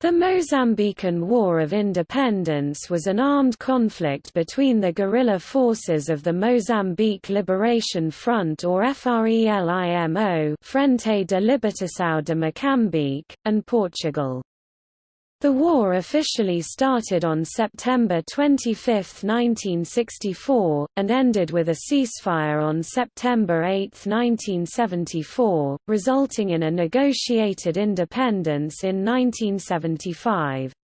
The Mozambican War of Independence was an armed conflict between the guerrilla forces of the Mozambique Liberation Front or FRELIMO Frente de Libertação de Moçambique, and Portugal. The war officially started on September 25, 1964, and ended with a ceasefire on September 8, 1974, resulting in a negotiated independence in 1975.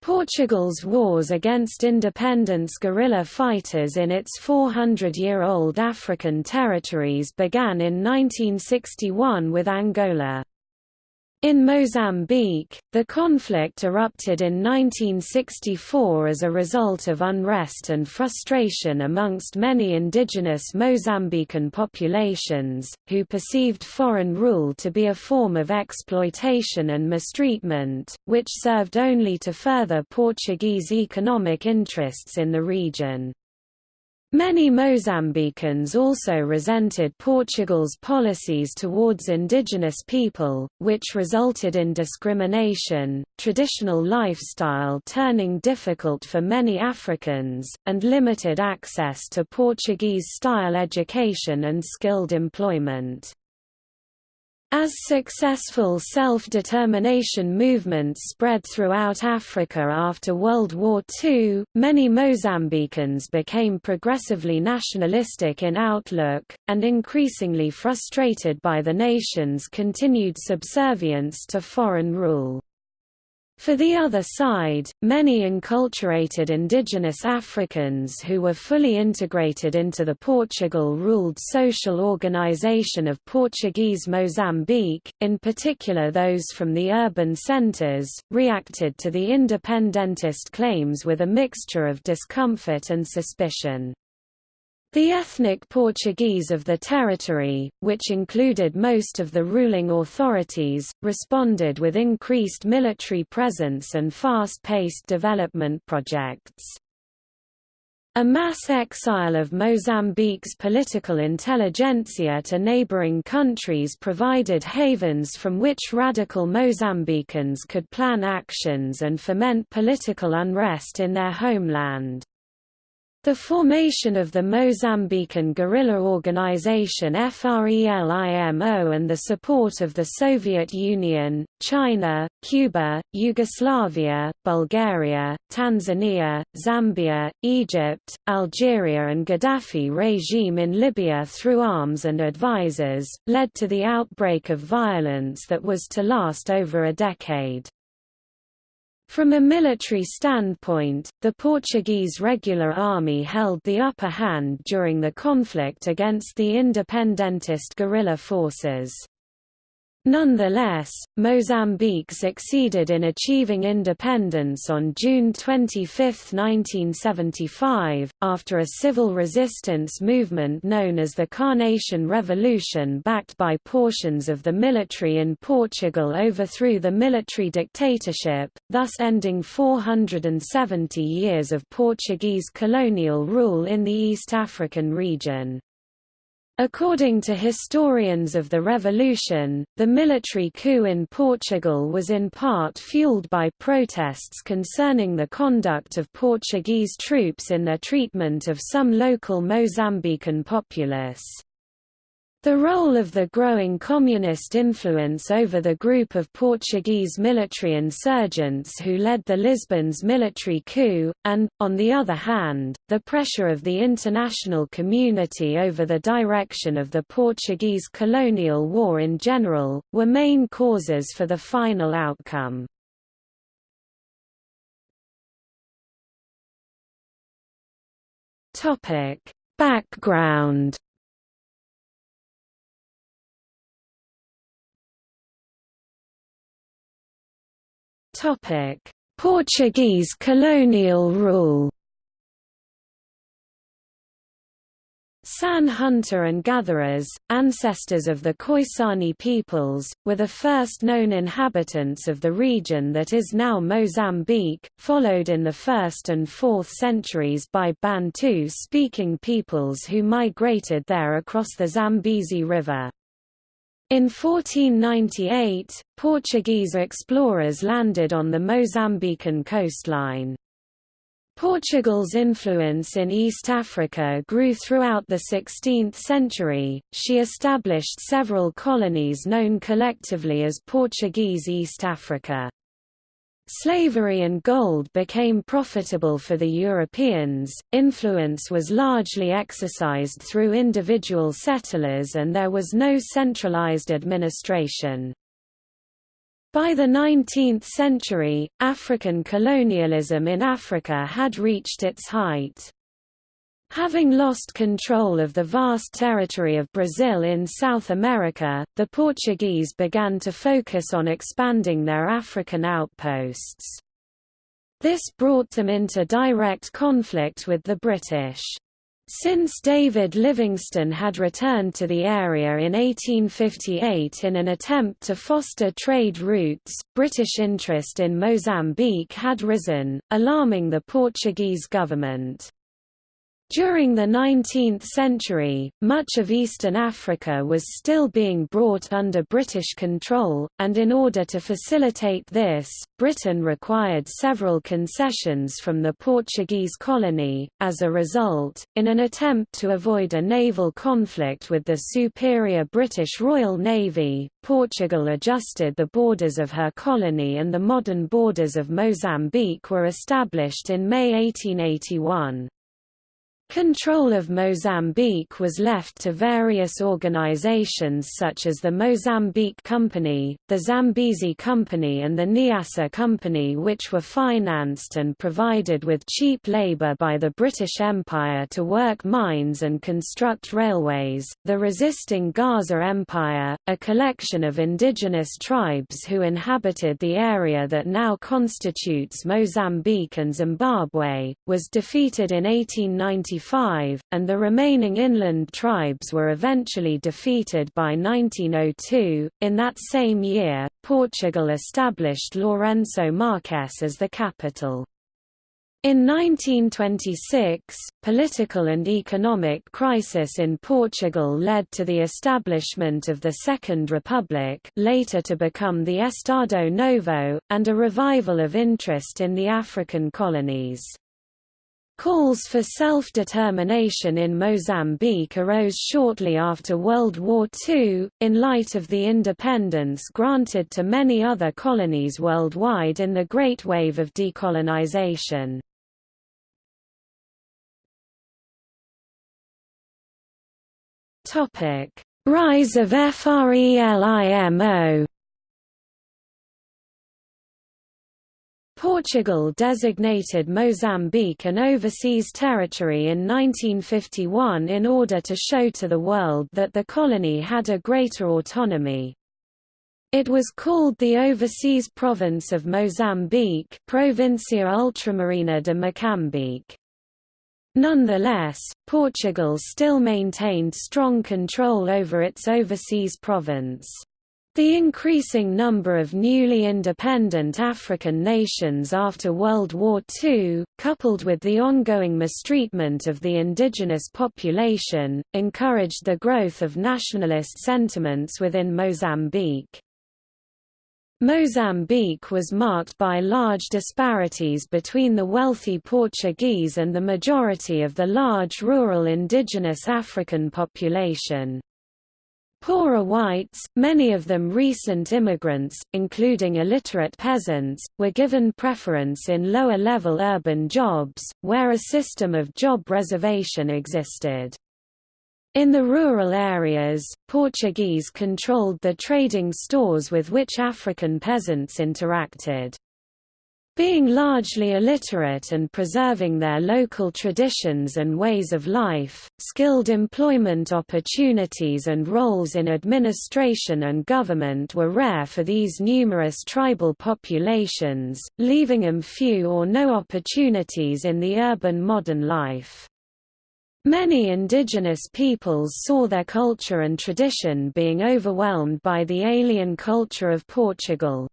Portugal's wars against independence guerrilla fighters in its 400-year-old African territories began in 1961 with Angola. In Mozambique, the conflict erupted in 1964 as a result of unrest and frustration amongst many indigenous Mozambican populations, who perceived foreign rule to be a form of exploitation and mistreatment, which served only to further Portuguese economic interests in the region. Many Mozambicans also resented Portugal's policies towards indigenous people, which resulted in discrimination, traditional lifestyle turning difficult for many Africans, and limited access to Portuguese-style education and skilled employment. As successful self-determination movements spread throughout Africa after World War II, many Mozambicans became progressively nationalistic in outlook, and increasingly frustrated by the nation's continued subservience to foreign rule. For the other side, many enculturated indigenous Africans who were fully integrated into the Portugal-ruled social organization of Portuguese Mozambique, in particular those from the urban centers, reacted to the independentist claims with a mixture of discomfort and suspicion. The ethnic Portuguese of the territory, which included most of the ruling authorities, responded with increased military presence and fast-paced development projects. A mass exile of Mozambique's political intelligentsia to neighboring countries provided havens from which radical Mozambicans could plan actions and foment political unrest in their homeland. The formation of the Mozambican guerrilla organization FRELIMO and the support of the Soviet Union, China, Cuba, Yugoslavia, Bulgaria, Tanzania, Zambia, Egypt, Algeria and Gaddafi regime in Libya through arms and advisors, led to the outbreak of violence that was to last over a decade. From a military standpoint, the Portuguese regular army held the upper hand during the conflict against the independentist guerrilla forces. Nonetheless, Mozambique succeeded in achieving independence on June 25, 1975, after a civil resistance movement known as the Carnation Revolution backed by portions of the military in Portugal overthrew the military dictatorship, thus ending 470 years of Portuguese colonial rule in the East African region. According to historians of the revolution, the military coup in Portugal was in part fueled by protests concerning the conduct of Portuguese troops in their treatment of some local Mozambican populace. The role of the growing communist influence over the group of Portuguese military insurgents who led the Lisbon's military coup, and, on the other hand, the pressure of the international community over the direction of the Portuguese colonial war in general, were main causes for the final outcome. Background Portuguese colonial rule San hunter and gatherers, ancestors of the Khoisan peoples, were the first known inhabitants of the region that is now Mozambique, followed in the 1st and 4th centuries by Bantu-speaking peoples who migrated there across the Zambezi River. In 1498, Portuguese explorers landed on the Mozambican coastline. Portugal's influence in East Africa grew throughout the 16th century. She established several colonies known collectively as Portuguese East Africa. Slavery and gold became profitable for the Europeans, influence was largely exercised through individual settlers and there was no centralized administration. By the 19th century, African colonialism in Africa had reached its height. Having lost control of the vast territory of Brazil in South America, the Portuguese began to focus on expanding their African outposts. This brought them into direct conflict with the British. Since David Livingstone had returned to the area in 1858 in an attempt to foster trade routes, British interest in Mozambique had risen, alarming the Portuguese government. During the 19th century, much of eastern Africa was still being brought under British control, and in order to facilitate this, Britain required several concessions from the Portuguese colony. As a result, in an attempt to avoid a naval conflict with the superior British Royal Navy, Portugal adjusted the borders of her colony and the modern borders of Mozambique were established in May 1881. Control of Mozambique was left to various organizations such as the Mozambique Company, the Zambezi Company and the Niassa Company which were financed and provided with cheap labor by the British Empire to work mines and construct railways. The resisting Gaza Empire, a collection of indigenous tribes who inhabited the area that now constitutes Mozambique and Zimbabwe, was defeated in 1894 and the remaining inland tribes were eventually defeated by 1902. In that same year, Portugal established Lourenço Marques as the capital. In 1926, political and economic crisis in Portugal led to the establishment of the Second Republic later to become the Estado Novo, and a revival of interest in the African colonies. Calls for self-determination in Mozambique arose shortly after World War II, in light of the independence granted to many other colonies worldwide in the Great Wave of decolonization. Rise of FRELIMO Portugal designated Mozambique an overseas territory in 1951 in order to show to the world that the colony had a greater autonomy. It was called the Overseas Province of Mozambique Provincia Ultramarina de Moçambique. Nonetheless, Portugal still maintained strong control over its overseas province. The increasing number of newly independent African nations after World War II, coupled with the ongoing mistreatment of the indigenous population, encouraged the growth of nationalist sentiments within Mozambique. Mozambique was marked by large disparities between the wealthy Portuguese and the majority of the large rural indigenous African population. Poorer whites, many of them recent immigrants, including illiterate peasants, were given preference in lower-level urban jobs, where a system of job reservation existed. In the rural areas, Portuguese controlled the trading stores with which African peasants interacted. Being largely illiterate and preserving their local traditions and ways of life, skilled employment opportunities and roles in administration and government were rare for these numerous tribal populations, leaving them few or no opportunities in the urban modern life. Many indigenous peoples saw their culture and tradition being overwhelmed by the alien culture of Portugal.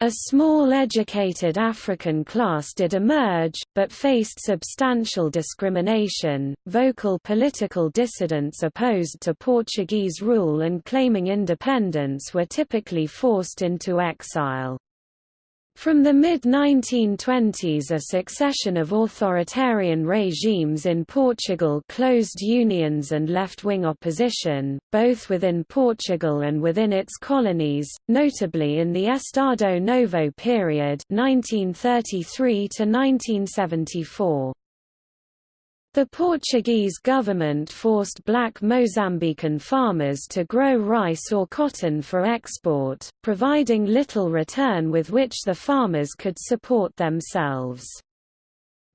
A small educated African class did emerge, but faced substantial discrimination. Vocal political dissidents opposed to Portuguese rule and claiming independence were typically forced into exile. From the mid-1920s a succession of authoritarian regimes in Portugal closed unions and left-wing opposition, both within Portugal and within its colonies, notably in the Estado Novo period 1933 1974. The Portuguese government forced black Mozambican farmers to grow rice or cotton for export, providing little return with which the farmers could support themselves.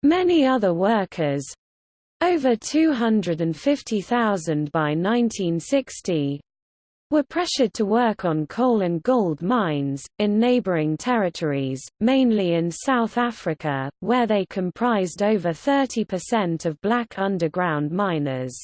Many other workers—over 250,000 by 1960, were pressured to work on coal and gold mines, in neighboring territories, mainly in South Africa, where they comprised over 30% of black underground miners.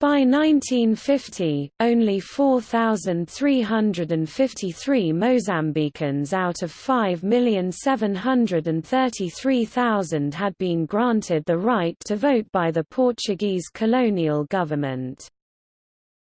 By 1950, only 4,353 Mozambicans out of 5,733,000 had been granted the right to vote by the Portuguese colonial government.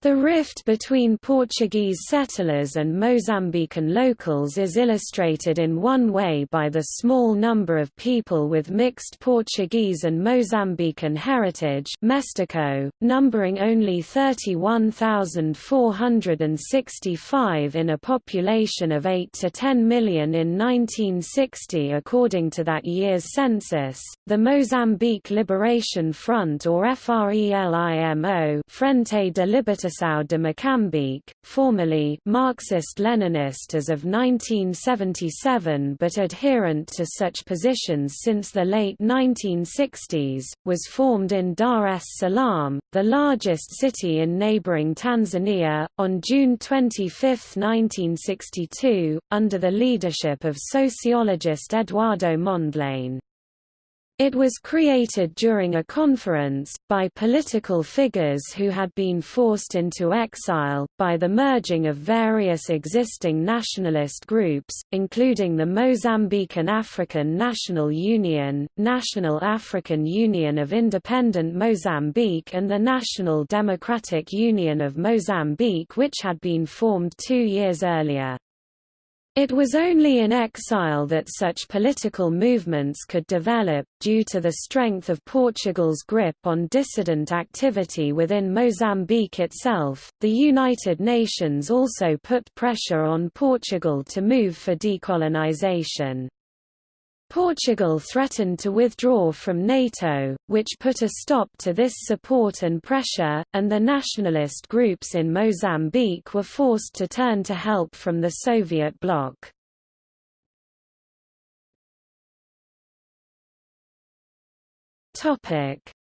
The rift between Portuguese settlers and Mozambican locals is illustrated in one way by the small number of people with mixed Portuguese and Mozambican heritage Mestiço, numbering only 31,465 in a population of 8 to 10 million in 1960 according to that year's census. The Mozambique Liberation Front or FRELIMO Frente de Libertação União de Moçambique, formerly Marxist-Leninist as of 1977 but adherent to such positions since the late 1960s, was formed in Dar es Salaam, the largest city in neighboring Tanzania, on June 25, 1962, under the leadership of sociologist Eduardo Mondlane. It was created during a conference, by political figures who had been forced into exile, by the merging of various existing nationalist groups, including the Mozambican African National Union, National African Union of Independent Mozambique and the National Democratic Union of Mozambique which had been formed two years earlier. It was only in exile that such political movements could develop, due to the strength of Portugal's grip on dissident activity within Mozambique itself. The United Nations also put pressure on Portugal to move for decolonization. Portugal threatened to withdraw from NATO, which put a stop to this support and pressure, and the nationalist groups in Mozambique were forced to turn to help from the Soviet bloc.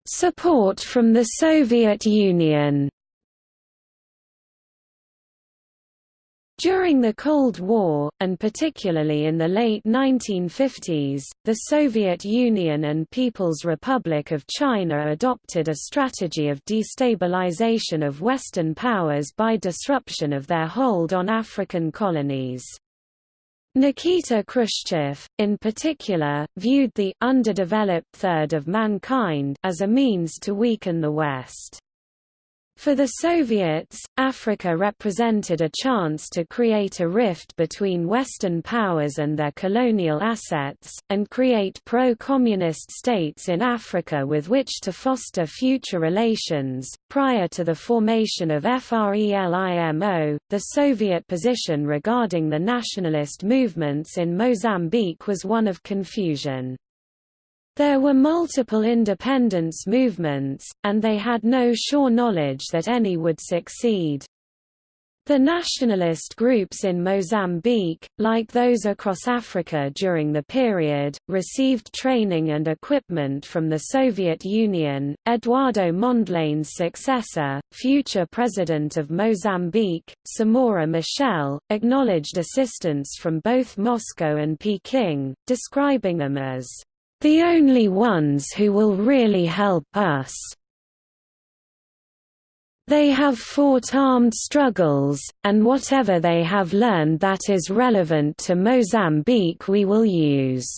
Support from the Soviet Union During the Cold War, and particularly in the late 1950s, the Soviet Union and People's Republic of China adopted a strategy of destabilization of Western powers by disruption of their hold on African colonies. Nikita Khrushchev, in particular, viewed the underdeveloped third of mankind as a means to weaken the West. For the Soviets, Africa represented a chance to create a rift between Western powers and their colonial assets, and create pro-communist states in Africa with which to foster future relations. Prior to the formation of FRELIMO, the Soviet position regarding the nationalist movements in Mozambique was one of confusion. There were multiple independence movements, and they had no sure knowledge that any would succeed. The nationalist groups in Mozambique, like those across Africa during the period, received training and equipment from the Soviet Union. Eduardo Mondlane's successor, future president of Mozambique, Samora Machel, acknowledged assistance from both Moscow and Peking, describing them as the only ones who will really help us. They have fought armed struggles, and whatever they have learned that is relevant to Mozambique we will use."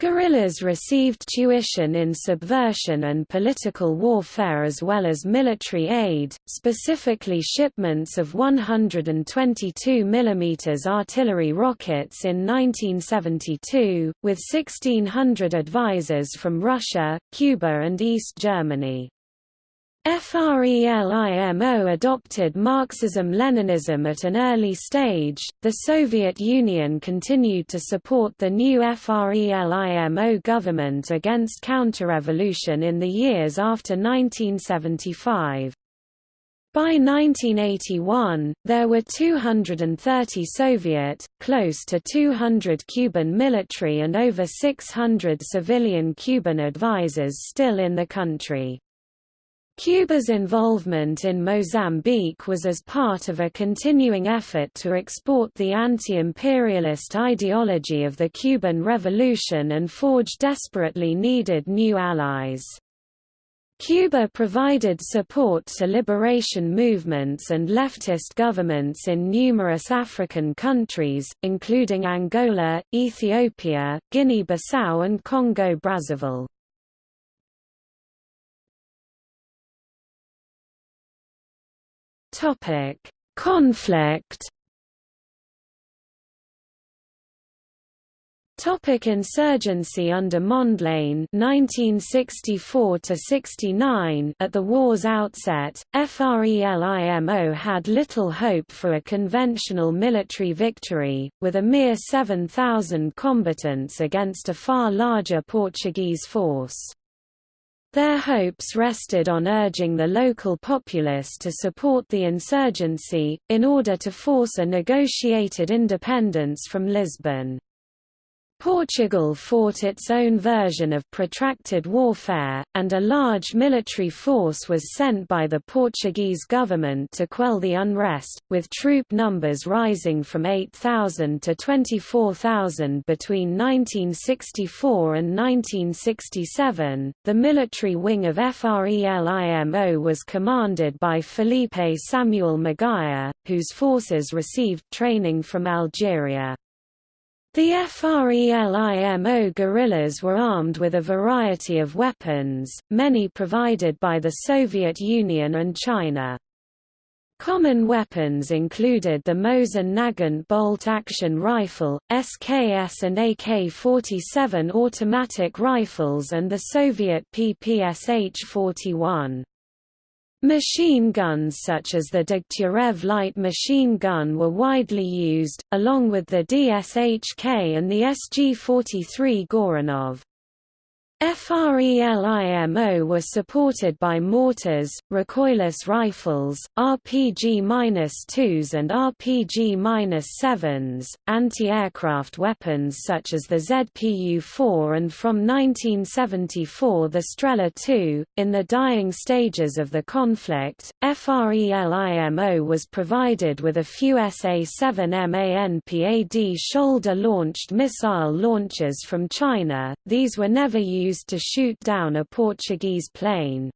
Guerrillas received tuition in subversion and political warfare as well as military aid, specifically shipments of 122 mm artillery rockets in 1972, with 1,600 advisors from Russia, Cuba and East Germany. FRELIMO adopted Marxism-Leninism at an early stage. The Soviet Union continued to support the new FRELIMO government against counter-revolution in the years after 1975. By 1981, there were 230 Soviet, close to 200 Cuban military and over 600 civilian Cuban advisors still in the country. Cuba's involvement in Mozambique was as part of a continuing effort to export the anti-imperialist ideology of the Cuban Revolution and forge desperately needed new allies. Cuba provided support to liberation movements and leftist governments in numerous African countries, including Angola, Ethiopia, Guinea-Bissau and Congo-Brazzaville. Topic: Conflict. Topic insurgency under Mondlane 1964 69 At the war's outset, FRELIMO had little hope for a conventional military victory, with a mere 7,000 combatants against a far larger Portuguese force. Their hopes rested on urging the local populace to support the insurgency, in order to force a negotiated independence from Lisbon. Portugal fought its own version of protracted warfare, and a large military force was sent by the Portuguese government to quell the unrest, with troop numbers rising from 8,000 to 24,000 between 1964 and 1967. The military wing of FRELIMO was commanded by Felipe Samuel Magaia, whose forces received training from Algeria. The FRELIMO guerrillas were armed with a variety of weapons, many provided by the Soviet Union and China. Common weapons included the Mosin Nagant bolt-action rifle, SKS and AK-47 automatic rifles and the Soviet PPSH-41. Machine guns such as the Degtyarev light machine gun were widely used, along with the DSHK and the SG-43 Goryunov. FRELIMO was supported by mortars, recoilless rifles, RPG-2s and RPG-7s, anti-aircraft weapons such as the ZPU-4 and from 1974 the Strela 2. In the dying stages of the conflict, FRELIMO was provided with a few SA-7 MANPAD shoulder-launched missile launchers from China, these were never used used to shoot down a Portuguese plane.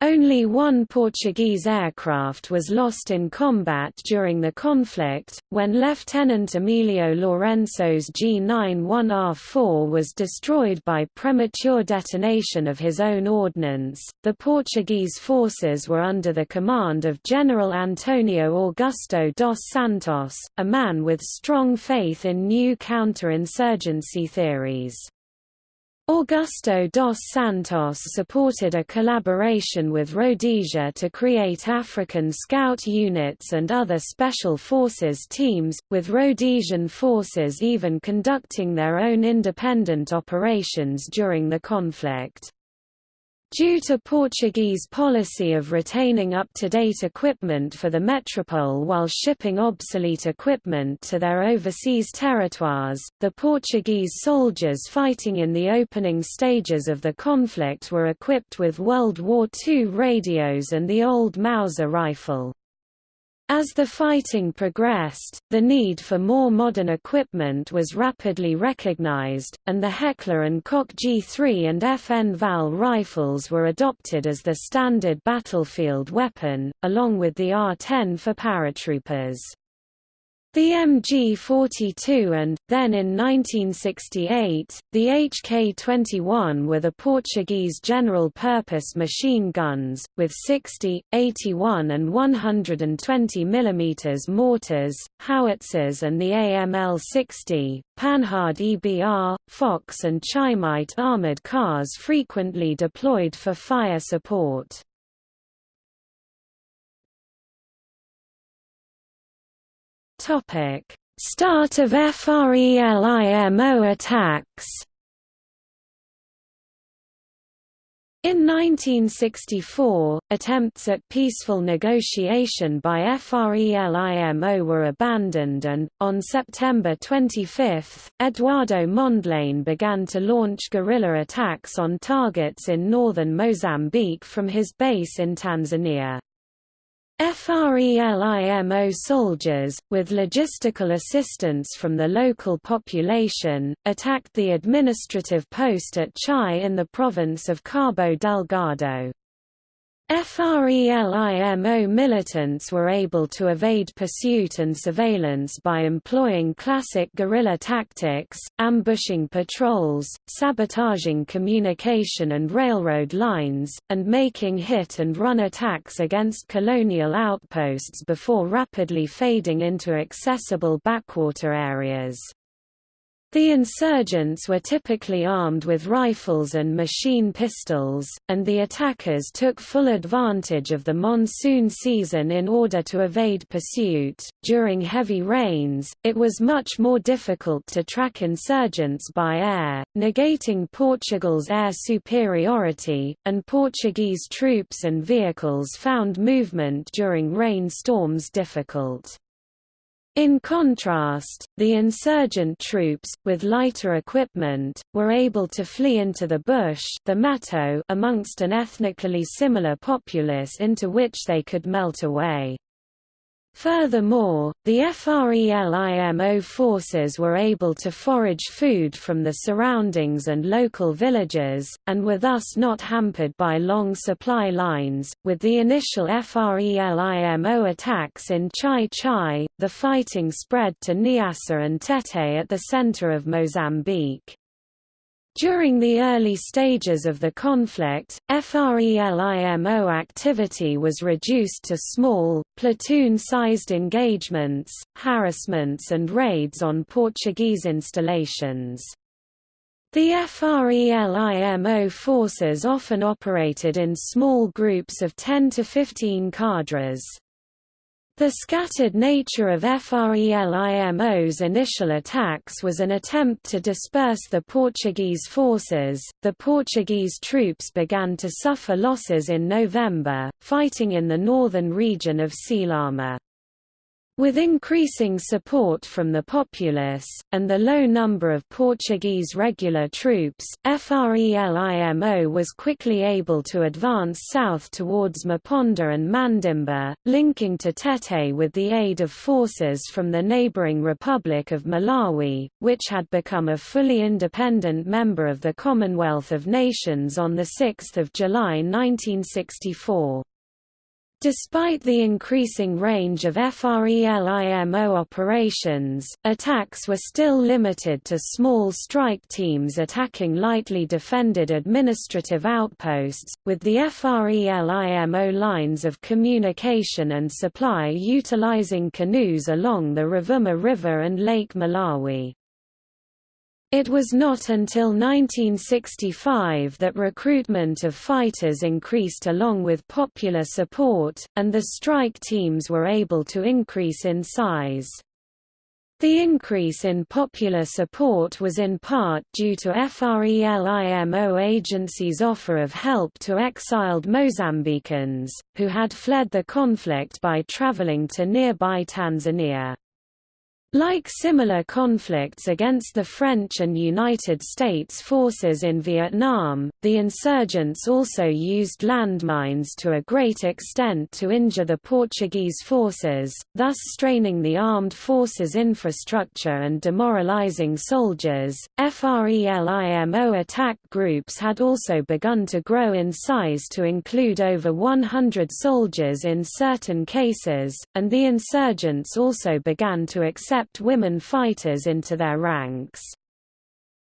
Only one Portuguese aircraft was lost in combat during the conflict, when Lieutenant Emilio Lourenço's G91R4 was destroyed by premature detonation of his own ordnance. The Portuguese forces were under the command of General Antonio Augusto dos Santos, a man with strong faith in new counterinsurgency theories. Augusto dos Santos supported a collaboration with Rhodesia to create African Scout units and other Special Forces teams, with Rhodesian forces even conducting their own independent operations during the conflict. Due to Portuguese policy of retaining up-to-date equipment for the metropole while shipping obsolete equipment to their overseas territoires, the Portuguese soldiers fighting in the opening stages of the conflict were equipped with World War II radios and the old Mauser rifle. As the fighting progressed, the need for more modern equipment was rapidly recognized, and the Heckler & Koch G3 and FN FAL rifles were adopted as the standard battlefield weapon, along with the R-10 for paratroopers. The MG42 and, then in 1968, the HK21 were the Portuguese general-purpose machine guns, with 60, 81 and 120 mm mortars, howitzers and the AML-60, Panhard EBR, Fox and Chaimite armored cars frequently deployed for fire support. Topic: Start of FRELIMO attacks. In 1964, attempts at peaceful negotiation by FRELIMO were abandoned and, on September 25, Eduardo Mondlane began to launch guerrilla attacks on targets in northern Mozambique from his base in Tanzania. FRELIMO soldiers, with logistical assistance from the local population, attacked the administrative post at Chai in the province of Cabo Delgado. FRELIMO militants were able to evade pursuit and surveillance by employing classic guerrilla tactics, ambushing patrols, sabotaging communication and railroad lines, and making hit-and-run attacks against colonial outposts before rapidly fading into accessible backwater areas. The insurgents were typically armed with rifles and machine pistols, and the attackers took full advantage of the monsoon season in order to evade pursuit. During heavy rains, it was much more difficult to track insurgents by air, negating Portugal's air superiority, and Portuguese troops and vehicles found movement during rainstorms difficult. In contrast, the insurgent troops, with lighter equipment, were able to flee into the bush the amongst an ethnically similar populace into which they could melt away. Furthermore, the FRELIMO forces were able to forage food from the surroundings and local villages, and were thus not hampered by long supply lines. With the initial FRELIMO attacks in Chai Chai, the fighting spread to Niassa and Tete at the center of Mozambique. During the early stages of the conflict, FRELIMO activity was reduced to small, platoon-sized engagements, harassments and raids on Portuguese installations. The FRELIMO forces often operated in small groups of 10 to 15 cadres. The scattered nature of FRELIMO's initial attacks was an attempt to disperse the Portuguese forces. The Portuguese troops began to suffer losses in November, fighting in the northern region of Selama. With increasing support from the populace, and the low number of Portuguese regular troops, FRELIMO was quickly able to advance south towards Meponda and Mandimba, linking to Tete with the aid of forces from the neighboring Republic of Malawi, which had become a fully independent member of the Commonwealth of Nations on 6 July 1964. Despite the increasing range of FRELIMO operations, attacks were still limited to small strike teams attacking lightly defended administrative outposts, with the FRELIMO lines of communication and supply utilizing canoes along the Rovuma River and Lake Malawi. It was not until 1965 that recruitment of fighters increased along with popular support, and the strike teams were able to increase in size. The increase in popular support was in part due to FRELIMO agency's offer of help to exiled Mozambicans, who had fled the conflict by traveling to nearby Tanzania. Like similar conflicts against the French and United States forces in Vietnam, the insurgents also used landmines to a great extent to injure the Portuguese forces, thus straining the armed forces' infrastructure and demoralizing soldiers. FRELIMO attack groups had also begun to grow in size to include over 100 soldiers in certain cases, and the insurgents also began to accept accept women fighters into their ranks.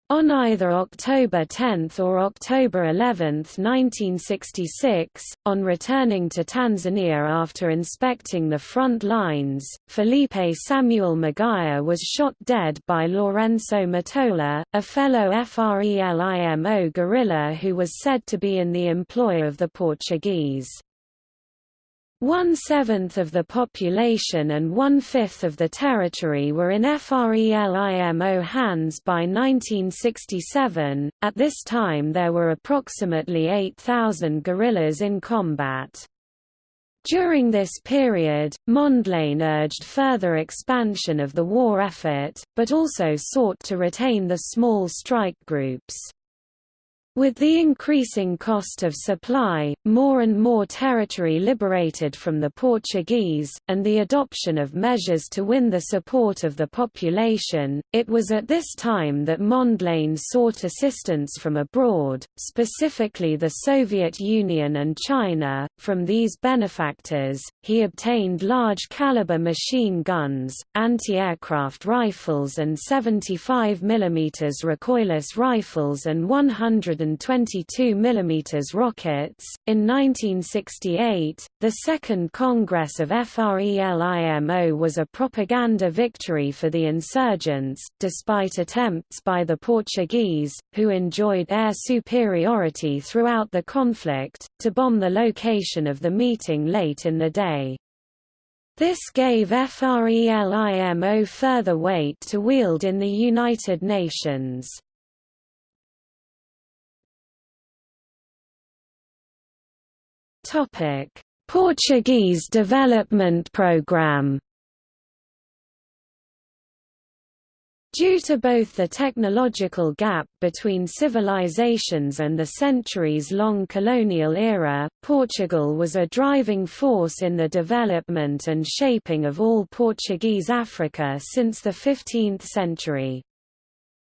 On either October 10 or October 11, 1966, on returning to Tanzania after inspecting the front lines, Felipe Samuel Magaia was shot dead by Lourenço Matola, a fellow FRELIMO guerrilla who was said to be in the employ of the Portuguese. One-seventh of the population and one-fifth of the territory were in FRELIMO hands by 1967. At this time there were approximately 8,000 guerrillas in combat. During this period, Mondlane urged further expansion of the war effort, but also sought to retain the small strike groups. With the increasing cost of supply, more and more territory liberated from the Portuguese, and the adoption of measures to win the support of the population, it was at this time that Mondlane sought assistance from abroad, specifically the Soviet Union and China. From these benefactors, he obtained large-caliber machine guns, anti-aircraft rifles and 75 mm recoilless rifles and 100 122 mm rockets. In 1968, the Second Congress of FRELIMO was a propaganda victory for the insurgents, despite attempts by the Portuguese, who enjoyed air superiority throughout the conflict, to bomb the location of the meeting late in the day. This gave FRELIMO further weight to wield in the United Nations. Topic: Portuguese Development Programme Due to both the technological gap between civilizations and the centuries-long colonial era, Portugal was a driving force in the development and shaping of all Portuguese Africa since the 15th century.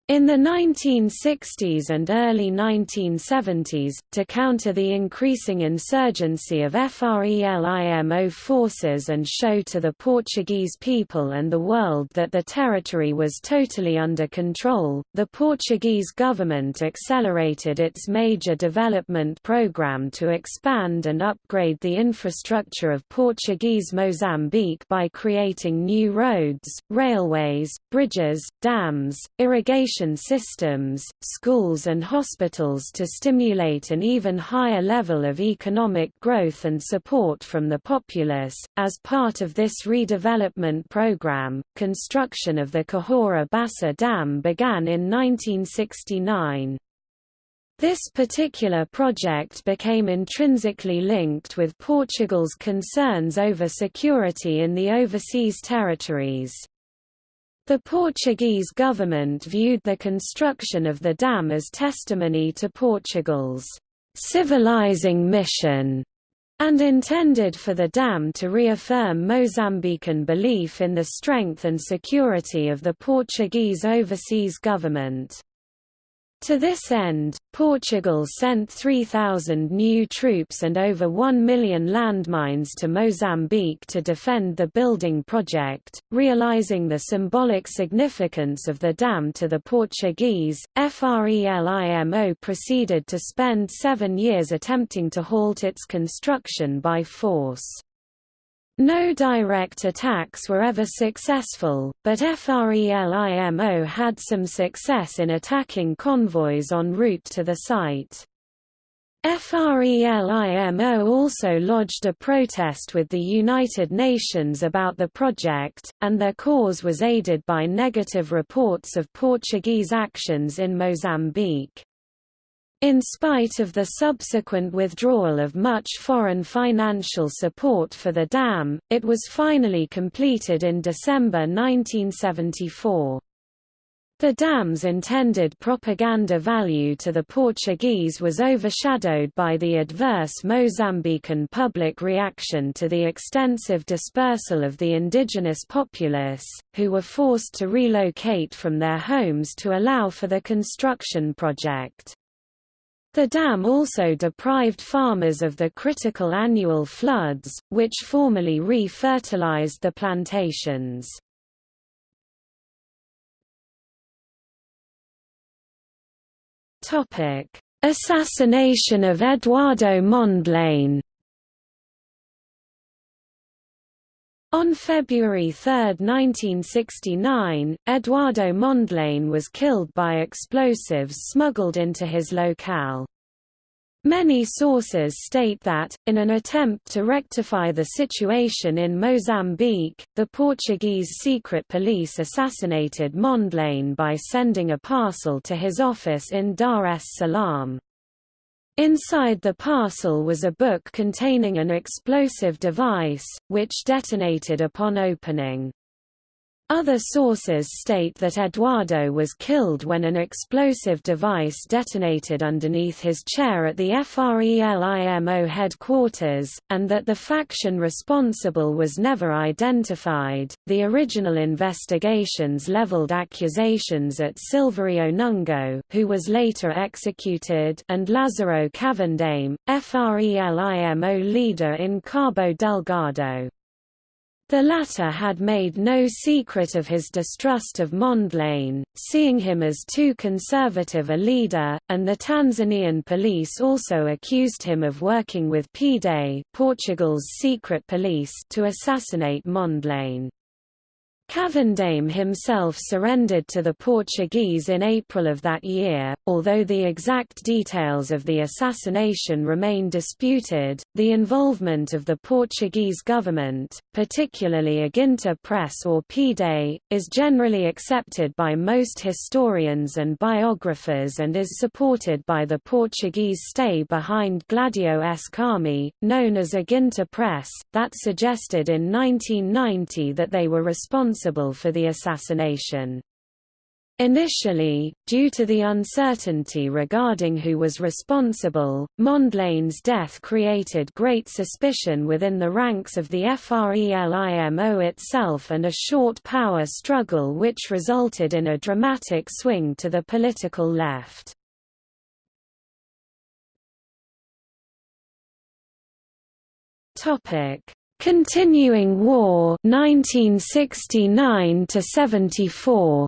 In the 1960s and early 1970s, to counter the increasing insurgency of FRELIMO forces and show to the Portuguese people and the world that the territory was totally under control, the Portuguese government accelerated its major development program to expand and upgrade the infrastructure of Portuguese Mozambique by creating new roads, railways, bridges, dams, irrigation education systems, schools and hospitals to stimulate an even higher level of economic growth and support from the populace. As part of this redevelopment program, construction of the Cahora Bassa Dam began in 1969. This particular project became intrinsically linked with Portugal's concerns over security in the overseas territories. The Portuguese government viewed the construction of the dam as testimony to Portugal's civilizing mission and intended for the dam to reaffirm Mozambican belief in the strength and security of the Portuguese overseas government. To this end, Portugal sent 3,000 new troops and over 1 million landmines to Mozambique to defend the building project. Realizing the symbolic significance of the dam to the Portuguese, FRELIMO proceeded to spend seven years attempting to halt its construction by force. No direct attacks were ever successful, but FRELIMO had some success in attacking convoys en route to the site. FRELIMO also lodged a protest with the United Nations about the project, and their cause was aided by negative reports of Portuguese actions in Mozambique. In spite of the subsequent withdrawal of much foreign financial support for the dam, it was finally completed in December 1974. The dam's intended propaganda value to the Portuguese was overshadowed by the adverse Mozambican public reaction to the extensive dispersal of the indigenous populace, who were forced to relocate from their homes to allow for the construction project. The dam also deprived farmers of the critical annual floods, which formerly re-fertilized the plantations. Assassination of Eduardo Mondlane On February 3, 1969, Eduardo Mondlane was killed by explosives smuggled into his locale. Many sources state that, in an attempt to rectify the situation in Mozambique, the Portuguese secret police assassinated Mondlane by sending a parcel to his office in Dar es Salaam. Inside the parcel was a book containing an explosive device, which detonated upon opening. Other sources state that Eduardo was killed when an explosive device detonated underneath his chair at the FRELIMO headquarters, and that the faction responsible was never identified. The original investigations leveled accusations at Silverio Nungo, who was later executed, and Lázaro Kavandame, FRELIMO leader in Cabo Delgado. The latter had made no secret of his distrust of Mondlane, seeing him as too conservative a leader, and the Tanzanian police also accused him of working with PIDE Portugal's secret police to assassinate Mondlane. Kavandame himself surrendered to the Portuguese in April of that year, although the exact details of the assassination remain disputed. The involvement of the Portuguese government, particularly Aginter Press or PIDE, is generally accepted by most historians and biographers and is supported by the Portuguese stay behind Gladio-esque army, known as Aginter Press, that suggested in 1990 that they were responsible responsible for the assassination. Initially, due to the uncertainty regarding who was responsible, Mondlane's death created great suspicion within the ranks of the FRELIMO itself and a short power struggle which resulted in a dramatic swing to the political left. Continuing War 1969 to 74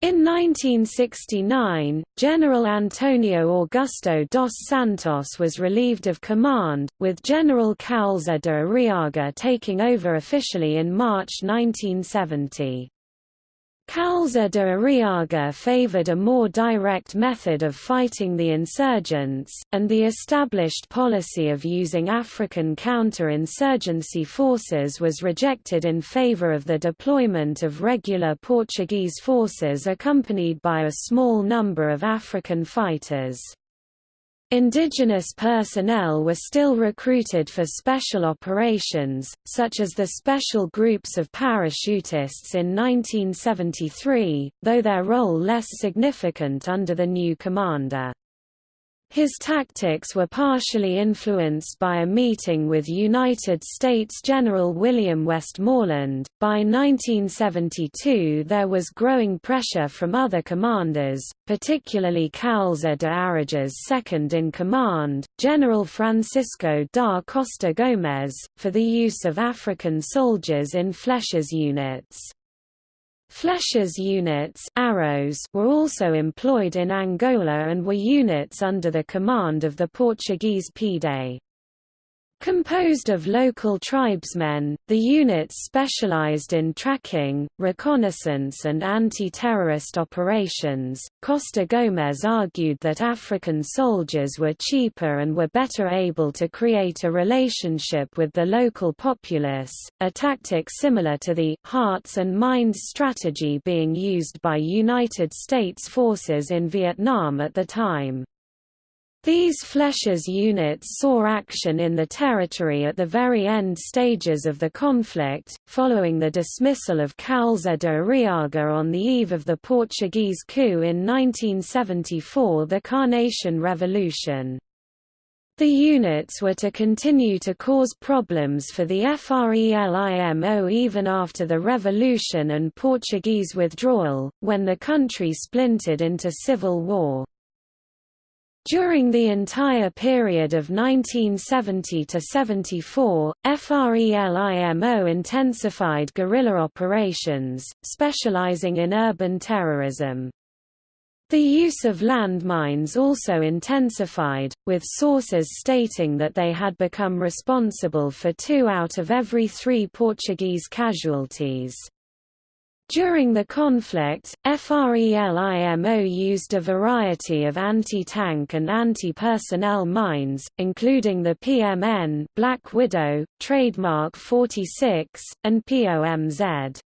In 1969, General Antonio Augusto dos Santos was relieved of command, with General Kaúlza de Arriaga taking over officially in March 1970. Kaúlza de Arriaga favored a more direct method of fighting the insurgents, and the established policy of using African counter-insurgency forces was rejected in favor of the deployment of regular Portuguese forces accompanied by a small number of African fighters. Indigenous personnel were still recruited for special operations, such as the special groups of parachutists in 1973, though their role less significant under the new commander. His tactics were partially influenced by a meeting with United States General William Westmoreland. By 1972, there was growing pressure from other commanders, particularly Kaúlza de Arriaga's second in command, General Francisco da Costa Gomes, for the use of African soldiers in Flechas units. Flechas units arrows were also employed in Angola and were units under the command of the Portuguese PIDE. Composed of local tribesmen, the units specialized in tracking, reconnaissance, and anti terrorist operations. Costa Gomes argued that African soldiers were cheaper and were better able to create a relationship with the local populace, a tactic similar to the hearts and minds strategy being used by United States forces in Vietnam at the time. These Flechas units saw action in the territory at the very end stages of the conflict, following the dismissal of Kaúlza de Arriaga on the eve of the Portuguese coup in 1974 the Carnation Revolution. The units were to continue to cause problems for the FRELIMO even after the revolution and Portuguese withdrawal, when the country splintered into civil war. During the entire period of 1970 to 74, FRELIMO intensified guerrilla operations, specializing in urban terrorism. The use of landmines also intensified, with sources stating that they had become responsible for two out of every three Portuguese casualties. During the conflict, FRELIMO used a variety of anti-tank and anti-personnel mines, including the PMN Black Widow, trademark 46, and POMZ.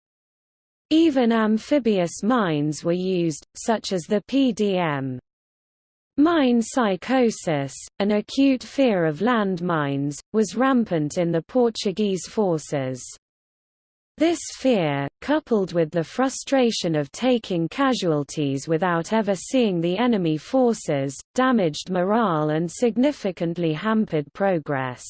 Even amphibious mines were used, such as the PDM. Mine psychosis, an acute fear of land mines, was rampant in the Portuguese forces. This fear, coupled with the frustration of taking casualties without ever seeing the enemy forces, damaged morale and significantly hampered progress.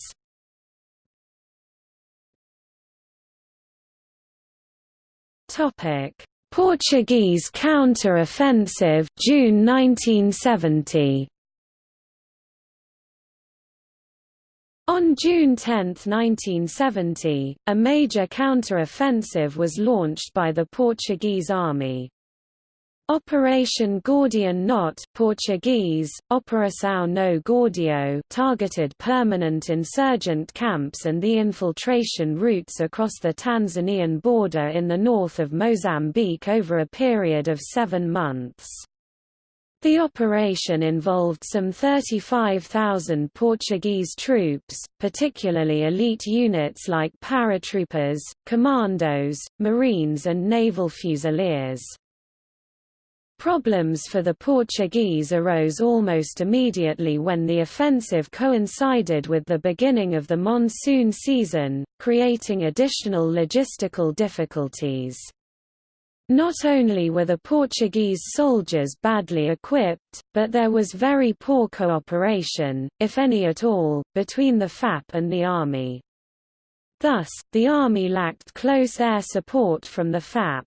Portuguese counter-offensive June 1970 On June 10, 1970, a major counter-offensive was launched by the Portuguese army. Operation Gordian Knot Portuguese, Operação Nó Górdio targeted permanent insurgent camps and the infiltration routes across the Tanzanian border in the north of Mozambique over a period of seven months. The operation involved some 35,000 Portuguese troops, particularly elite units like paratroopers, commandos, marines and naval fusiliers. Problems for the Portuguese arose almost immediately when the offensive coincided with the beginning of the monsoon season, creating additional logistical difficulties. Not only were the Portuguese soldiers badly equipped, but there was very poor cooperation, if any at all, between the FAP and the army. Thus, the army lacked close air support from the FAP.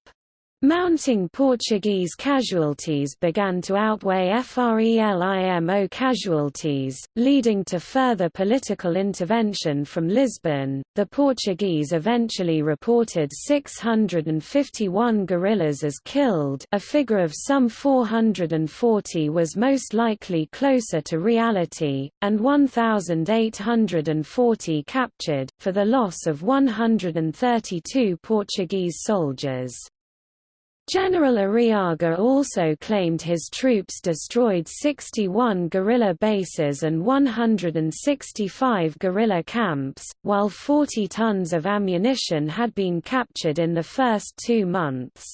Mounting Portuguese casualties began to outweigh FRELIMO casualties, leading to further political intervention from Lisbon. The Portuguese eventually reported 651 guerrillas as killed, a figure of some 440 was most likely closer to reality, and 1,840 captured, for the loss of 132 Portuguese soldiers. General Arriaga also claimed his troops destroyed 61 guerrilla bases and 165 guerrilla camps, while 40 tons of ammunition had been captured in the first two months.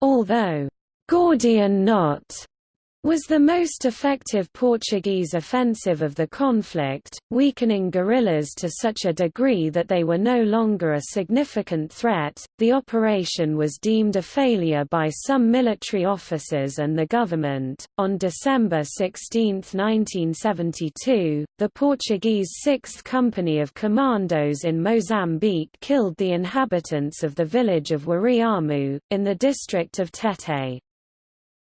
Although, Guardião Norte was the most effective Portuguese offensive of the conflict, weakening guerrillas to such a degree that they were no longer a significant threat. The operation was deemed a failure by some military officers and the government. On December 16, 1972, the Portuguese 6th Company of Commandos in Mozambique killed the inhabitants of the village of Wiriyamu, in the district of Tete.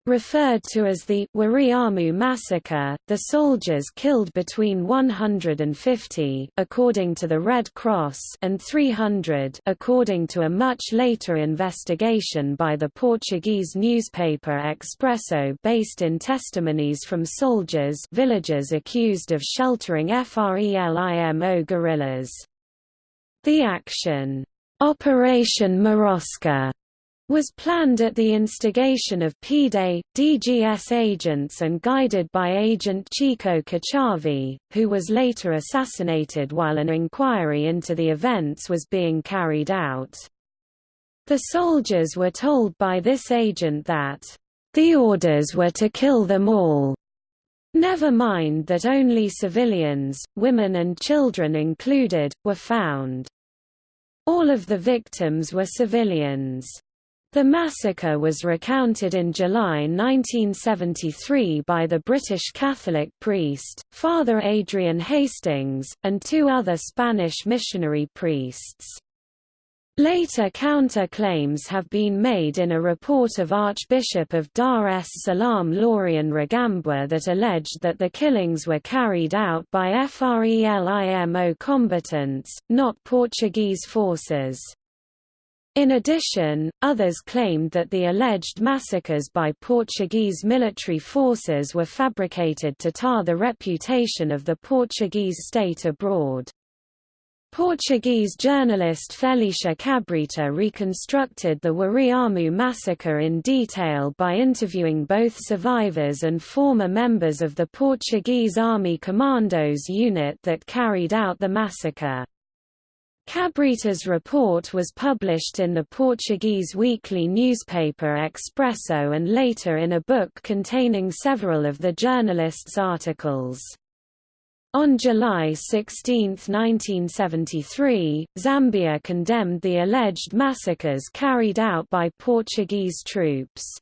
Referred to as the Wiriyamu massacre, the soldiers killed between 150 according to the Red Cross and 300 according to a much later investigation by the Portuguese newspaper Expresso based in testimonies from soldiers villagers accused of sheltering FRELIMO guerrillas. The action, Operation Marosca was planned at the instigation of PIDE, DGS agents and guided by agent Chico Kachavi, who was later assassinated while an inquiry into the events was being carried out. The soldiers were told by this agent that, "...the orders were to kill them all." Never mind that only civilians, women and children included, were found. All of the victims were civilians. The massacre was recounted in July 1973 by the British Catholic priest, Father Adrian Hastings, and two other Spanish missionary priests. Later counter-claims have been made in a report of Archbishop of Dar es Salaam Laurian Rugambwa that alleged that the killings were carried out by FRELIMO combatants, not Portuguese forces. In addition, others claimed that the alleged massacres by Portuguese military forces were fabricated to tar the reputation of the Portuguese state abroad. Portuguese journalist Felicia Cabrita reconstructed the Wiriyamu massacre in detail by interviewing both survivors and former members of the Portuguese Army Commandos unit that carried out the massacre. Cabrita's report was published in the Portuguese weekly newspaper Expresso and later in a book containing several of the journalist's articles. On July 16, 1973, Zambia condemned the alleged massacres carried out by Portuguese troops.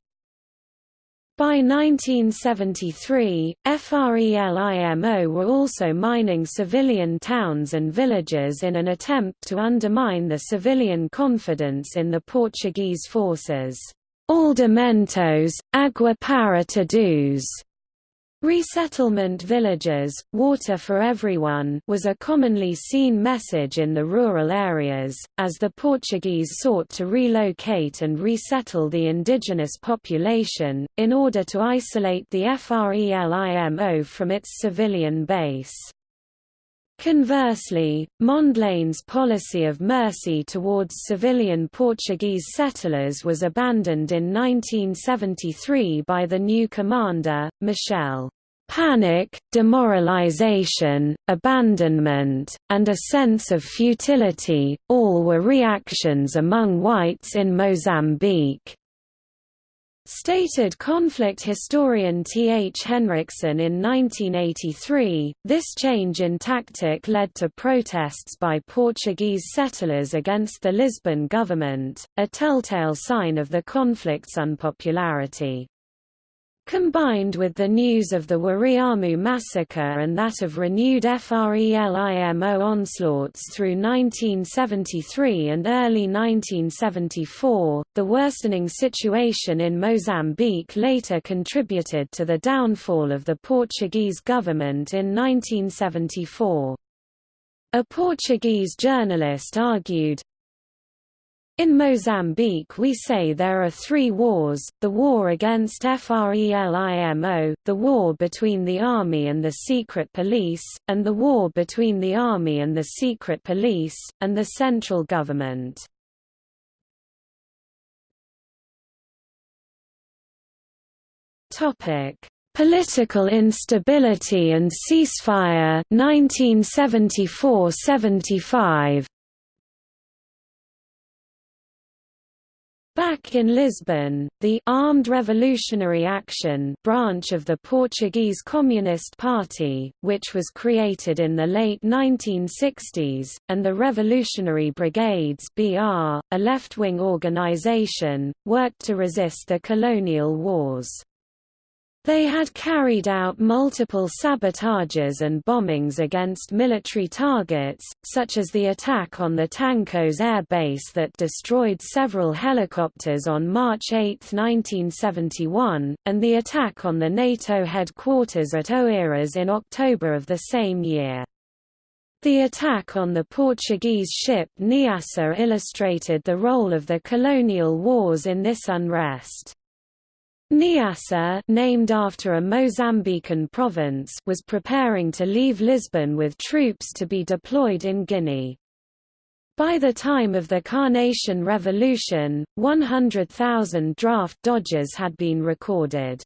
By 1973, FRELIMO were also mining civilian towns and villages in an attempt to undermine the civilian confidence in the Portuguese forces. Aldeamentos, Agua para Todos Resettlement villages, water for everyone was a commonly seen message in the rural areas, as the Portuguese sought to relocate and resettle the indigenous population, in order to isolate the FRELIMO from its civilian base. Conversely, Mondlane's policy of mercy towards civilian Portuguese settlers was abandoned in 1973 by the new commander, Machel. Panic, demoralization, abandonment, and a sense of futility, all were reactions among whites in Mozambique. Stated conflict historian T. H. Henriksen in 1983, this change in tactic led to protests by Portuguese settlers against the Lisbon government, a telltale sign of the conflict's unpopularity. Combined with the news of the Wiriyamu massacre and that of renewed FRELIMO onslaughts through 1973 and early 1974, the worsening situation in Mozambique later contributed to the downfall of the Portuguese government in 1974. A Portuguese journalist argued, in Mozambique we say there are three wars, the war against FRELIMO, the war between the army and the secret police, and the war between the army and the secret police, and the central government. Political instability and ceasefire 1974–75 Back in Lisbon, the Armed Revolutionary Action branch of the Portuguese Communist Party, which was created in the late 1960s, and the Revolutionary Brigades BR, a left-wing organization, worked to resist the colonial wars. They had carried out multiple sabotages and bombings against military targets, such as the attack on the Tancos air base that destroyed several helicopters on March 8, 1971, and the attack on the NATO headquarters at Oeiras in October of the same year. The attack on the Portuguese ship Niassa illustrated the role of the colonial wars in this unrest. Niassa named after a Mozambican province was preparing to leave Lisbon with troops to be deployed in Guinea. By the time of the Carnation Revolution, 100,000 draft dodgers had been recorded.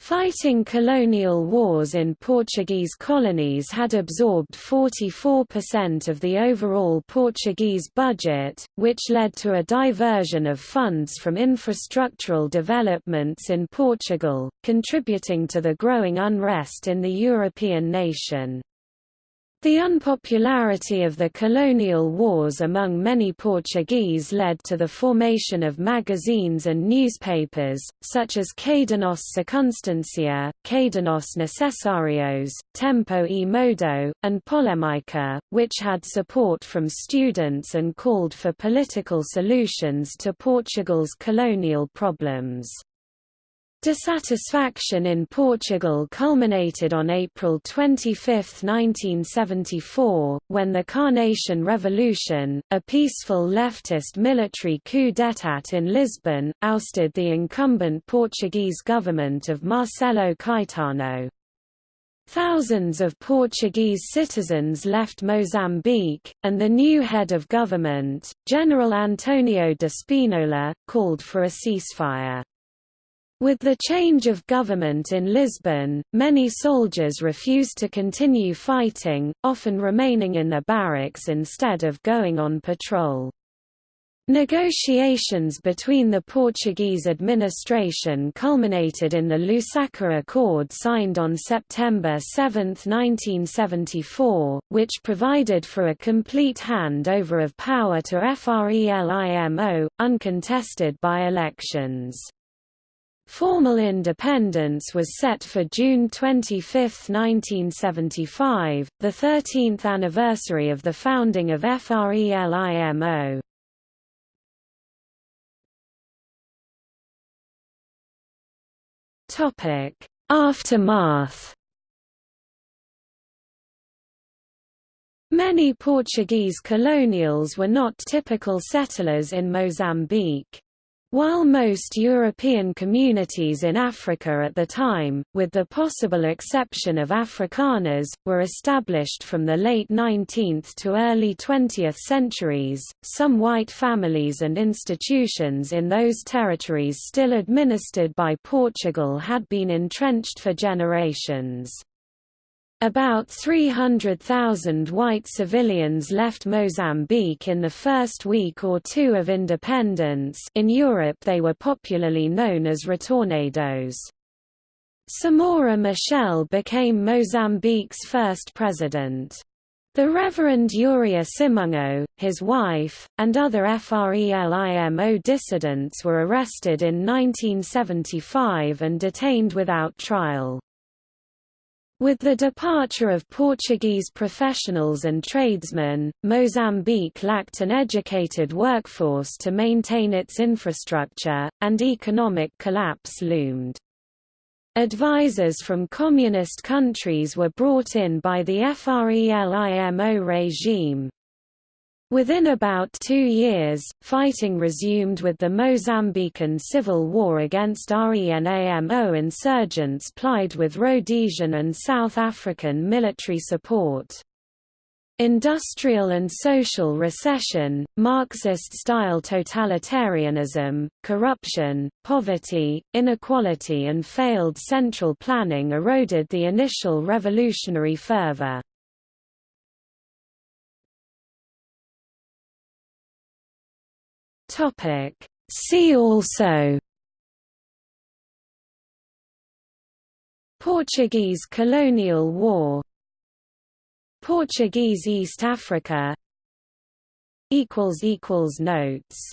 Fighting colonial wars in Portuguese colonies had absorbed 44% of the overall Portuguese budget, which led to a diversion of funds from infrastructural developments in Portugal, contributing to the growing unrest in the European nation. The unpopularity of the colonial wars among many Portuguese led to the formation of magazines and newspapers, such as Cadernos Circunstancia, Cadernos Necessarios, Tempo e Modo, and Polemica, which had support from students and called for political solutions to Portugal's colonial problems. Dissatisfaction in Portugal culminated on April 25, 1974, when the Carnation Revolution, a peaceful leftist military coup d'état in Lisbon, ousted the incumbent Portuguese government of Marcelo Caetano. Thousands of Portuguese citizens left Mozambique, and the new head of government, General Antonio de Spinola, called for a ceasefire. With the change of government in Lisbon, many soldiers refused to continue fighting, often remaining in their barracks instead of going on patrol. Negotiations between the Portuguese administration culminated in the Lusaka Accord signed on September 7, 1974, which provided for a complete handover of power to FRELIMO, uncontested by elections. Formal independence was set for June 25, 1975, the 13th anniversary of the founding of FRELIMO. Aftermath. Many Portuguese colonials were not typical settlers in Mozambique. While most European communities in Africa at the time, with the possible exception of Afrikaners, were established from the late 19th to early 20th centuries, some white families and institutions in those territories still administered by Portugal had been entrenched for generations. About 300,000 white civilians left Mozambique in the first week or two of independence in Europe they were popularly known as retornados. Samora Machel became Mozambique's first president. The Reverend Uria Simango, his wife, and other FRELIMO dissidents were arrested in 1975 and detained without trial. With the departure of Portuguese professionals and tradesmen, Mozambique lacked an educated workforce to maintain its infrastructure, and economic collapse loomed. Advisors from communist countries were brought in by the FRELIMO regime. Within about two years, fighting resumed with the Mozambican civil war against RENAMO insurgents plied with Rhodesian and South African military support. Industrial and social recession, Marxist-style totalitarianism, corruption, poverty, inequality and failed central planning eroded the initial revolutionary fervor. Topic. See also Portuguese colonial war Portuguese East Africa Notes